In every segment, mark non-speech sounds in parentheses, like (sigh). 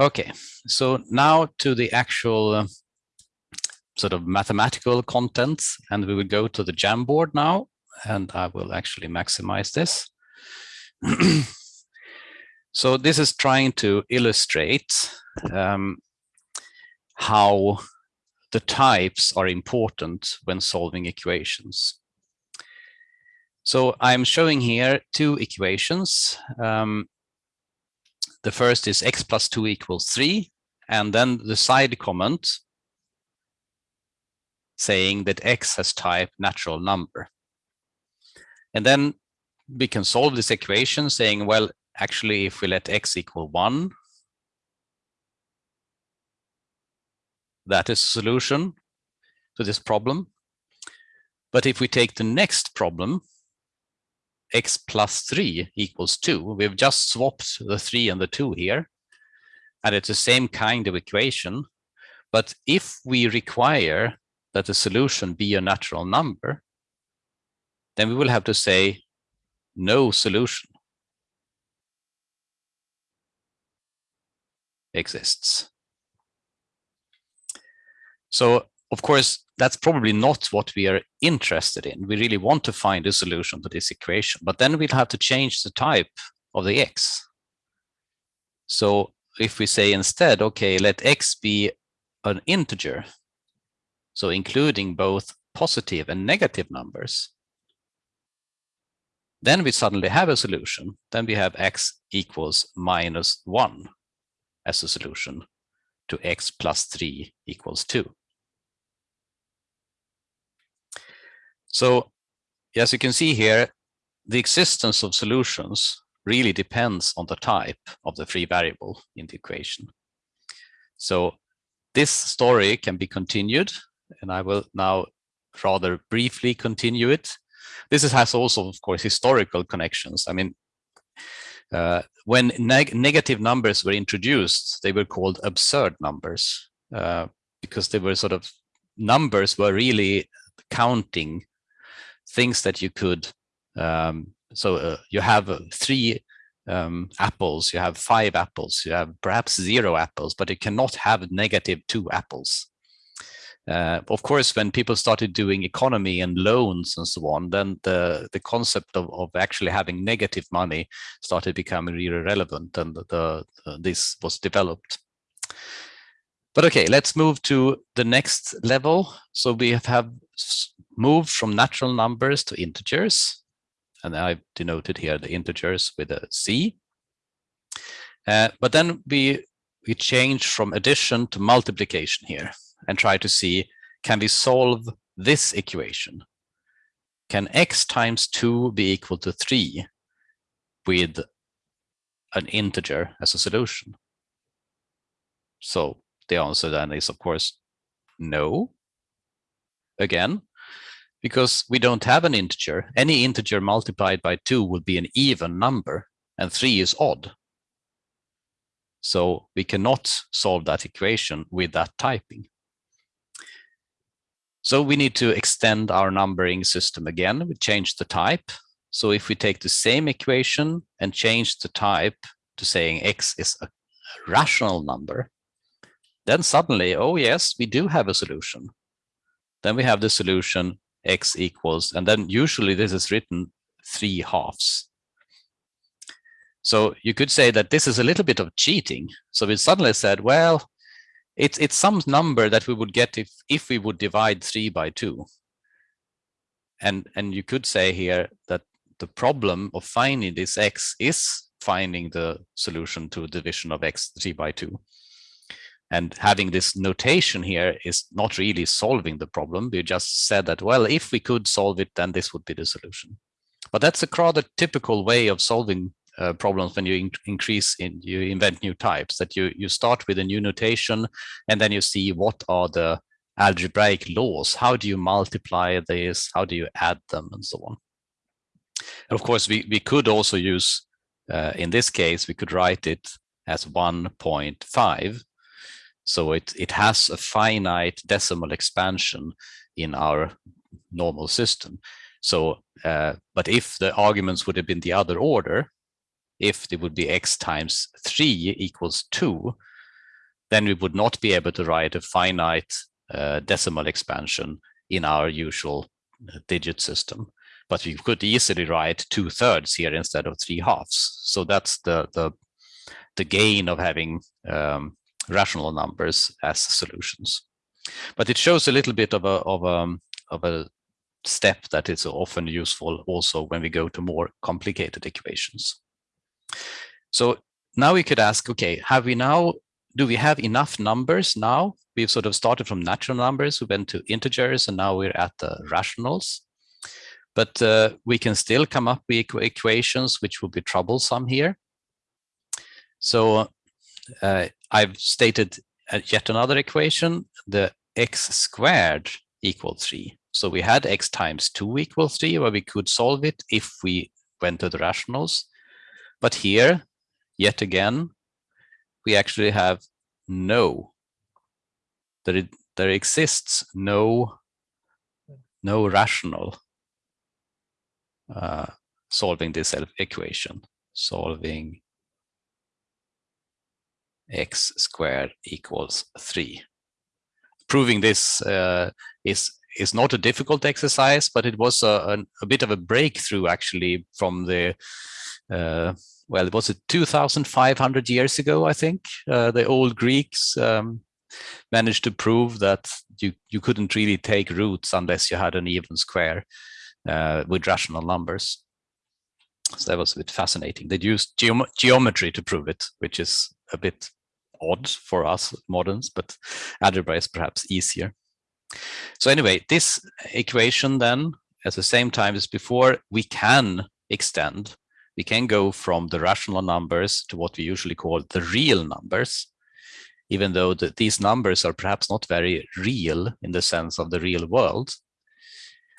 Okay, so now to the actual uh, sort of mathematical contents, and we will go to the Jamboard now, and I will actually maximize this. (clears throat) so this is trying to illustrate um, how the types are important when solving equations. So I'm showing here two equations. Um, the first is x plus 2 equals 3, and then the side comment saying that x has type natural number. And then we can solve this equation saying, well, actually, if we let x equal 1, that is a solution to this problem. But if we take the next problem, x plus 3 equals 2. We've just swapped the 3 and the 2 here. And it's the same kind of equation. But if we require that the solution be a natural number, then we will have to say no solution exists. So of course, that's probably not what we are interested in. We really want to find a solution to this equation, but then we'll have to change the type of the x. So if we say instead, okay, let x be an integer, so including both positive and negative numbers, then we suddenly have a solution. Then we have x equals minus 1 as a solution to x plus 3 equals 2. So as you can see here, the existence of solutions really depends on the type of the free variable in the equation. So this story can be continued, and I will now rather briefly continue it. This has also, of course, historical connections. I mean, uh, when neg negative numbers were introduced, they were called absurd numbers uh, because they were sort of numbers were really counting things that you could, um, so uh, you have uh, three um, apples, you have five apples, you have perhaps zero apples, but you cannot have negative two apples. Uh, of course, when people started doing economy and loans and so on, then the, the concept of, of actually having negative money started becoming really relevant and the, the, this was developed. But okay, let's move to the next level. So we have, have moved from natural numbers to integers. And I've denoted here the integers with a C. Uh, but then we, we change from addition to multiplication here and try to see, can we solve this equation? Can x times 2 be equal to 3 with an integer as a solution? So the answer then is, of course, no. Again, because we don't have an integer. Any integer multiplied by 2 will be an even number, and 3 is odd. So we cannot solve that equation with that typing. So we need to extend our numbering system again. We change the type. So if we take the same equation and change the type to saying x is a rational number, then suddenly, oh yes, we do have a solution. Then we have the solution x equals, and then usually this is written three halves. So you could say that this is a little bit of cheating. So we suddenly said, well, it's it's some number that we would get if if we would divide three by two. And and you could say here that the problem of finding this x is finding the solution to division of x three by two. And having this notation here is not really solving the problem. We just said that, well, if we could solve it, then this would be the solution. But that's a rather typical way of solving uh, problems when you in increase in you invent new types that you you start with a new notation and then you see what are the algebraic laws how do you multiply these? how do you add them and so on and of course we we could also use uh, in this case we could write it as 1.5 so it, it has a finite decimal expansion in our normal system. So, uh, but if the arguments would have been the other order, if it would be x times 3 equals 2, then we would not be able to write a finite uh, decimal expansion in our usual uh, digit system. But we could easily write two thirds here instead of three halves. So that's the the the gain of having um, rational numbers as solutions. But it shows a little bit of a of a of a step that is often useful also when we go to more complicated equations. So now we could ask, okay, have we now, do we have enough numbers now? We've sort of started from natural numbers, we went to integers, and now we're at the rationals. But uh, we can still come up with equations which will be troublesome here. So uh, I've stated uh, yet another equation, the x squared equals 3. So we had x times 2 equals 3, where we could solve it if we went to the rationals. But here, yet again, we actually have no, there, there exists no, no rational uh, solving this equation, solving x squared equals 3. Proving this uh, is is not a difficult exercise, but it was a, a, bit of a breakthrough actually from the, uh, well, it was it 2,500 years ago, I think? Uh, the old Greeks um, managed to prove that you, you couldn't really take roots unless you had an even square uh, with rational numbers. So that was a bit fascinating. They used geom geometry to prove it, which is a bit odd for us moderns, but algebra is perhaps easier. So anyway, this equation then, at the same time as before, we can extend. We can go from the rational numbers to what we usually call the real numbers, even though the, these numbers are perhaps not very real in the sense of the real world.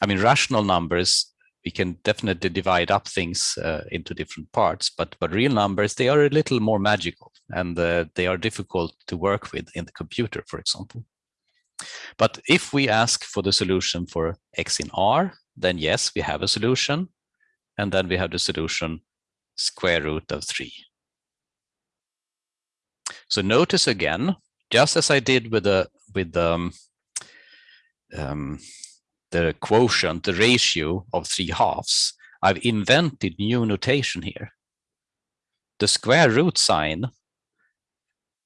I mean, rational numbers, we can definitely divide up things uh, into different parts, but, but real numbers, they are a little more magical and uh, they are difficult to work with in the computer, for example. But if we ask for the solution for x in R, then yes, we have a solution. And then we have the solution square root of 3. So notice again, just as I did with the with the, um, um, the quotient, the ratio of 3 halves, I've invented new notation here. The square root sign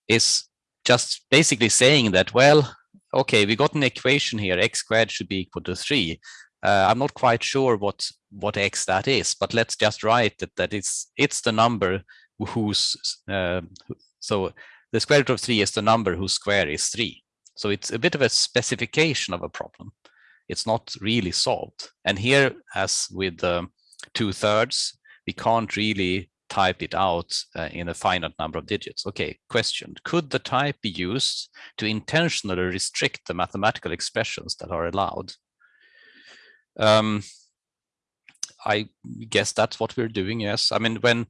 is just basically saying that, well, okay, we got an equation here, x squared should be equal to 3. Uh, I'm not quite sure what, what x that is, but let's just write that, that it's, it's the number whose, uh, so the square root of 3 is the number whose square is 3. So it's a bit of a specification of a problem. It's not really solved. And here, as with the two thirds, we can't really type it out uh, in a finite number of digits. Okay, question, could the type be used to intentionally restrict the mathematical expressions that are allowed? Um, I guess that's what we're doing, yes. I mean, when,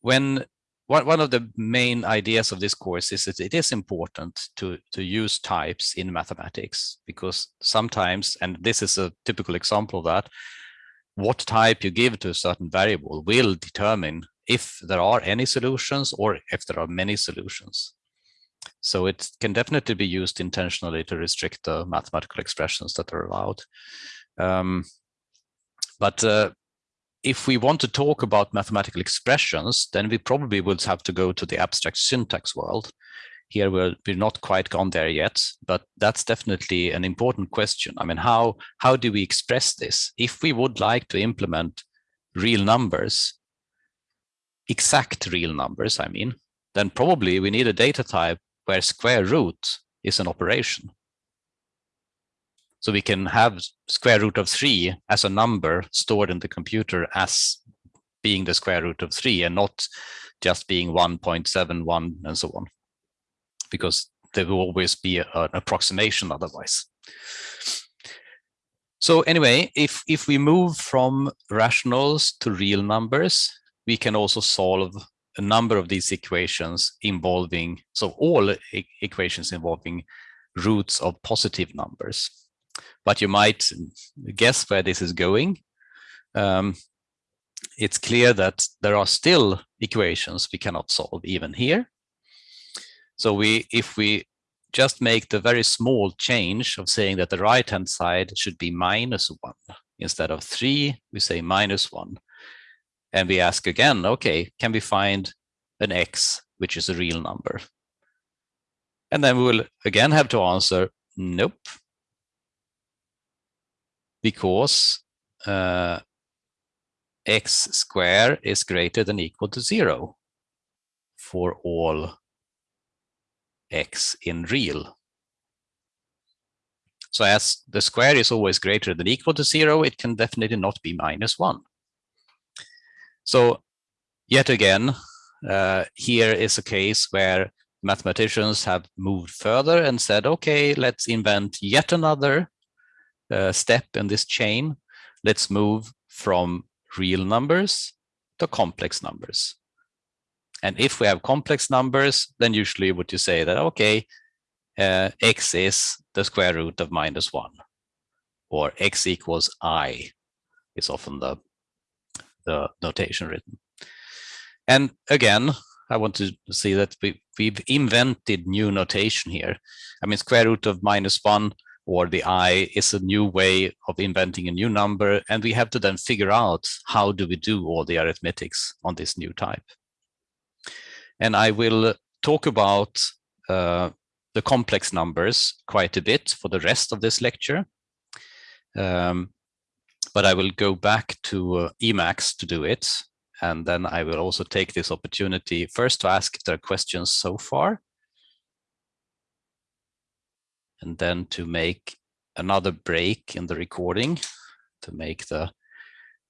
when one, one of the main ideas of this course is that it is important to, to use types in mathematics because sometimes, and this is a typical example of that, what type you give to a certain variable will determine if there are any solutions or if there are many solutions. So it can definitely be used intentionally to restrict the mathematical expressions that are allowed. Um, but uh, if we want to talk about mathematical expressions, then we probably would have to go to the abstract syntax world. Here we're, we're not quite gone there yet, but that's definitely an important question. I mean, how, how do we express this? If we would like to implement real numbers, exact real numbers, I mean, then probably we need a data type where square root is an operation. So we can have square root of 3 as a number stored in the computer as being the square root of 3 and not just being 1.71 and so on, because there will always be an approximation otherwise. So anyway, if, if we move from rationals to real numbers, we can also solve a number of these equations involving, so all equations involving roots of positive numbers. But you might guess where this is going. Um, it's clear that there are still equations we cannot solve even here. So we, if we just make the very small change of saying that the right-hand side should be minus one, instead of three, we say minus one. And we ask again, okay, can we find an x, which is a real number? And then we will again have to answer, nope. Because uh, x square is greater than equal to zero for all x in real. So as the square is always greater than equal to zero, it can definitely not be minus one. So yet again, uh, here is a case where mathematicians have moved further and said, okay, let's invent yet another uh, step in this chain. Let's move from real numbers to complex numbers. And if we have complex numbers, then usually would you say that, okay, uh, x is the square root of minus one, or x equals i is often the, the notation written. And again, I want to see that we, we've invented new notation here. I mean, square root of minus one or the i is a new way of inventing a new number. And we have to then figure out how do we do all the arithmetics on this new type. And I will talk about uh, the complex numbers quite a bit for the rest of this lecture. Um, but I will go back to uh, Emacs to do it. And then I will also take this opportunity first to ask if there are questions so far. And then to make another break in the recording to make the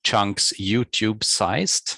chunks YouTube sized.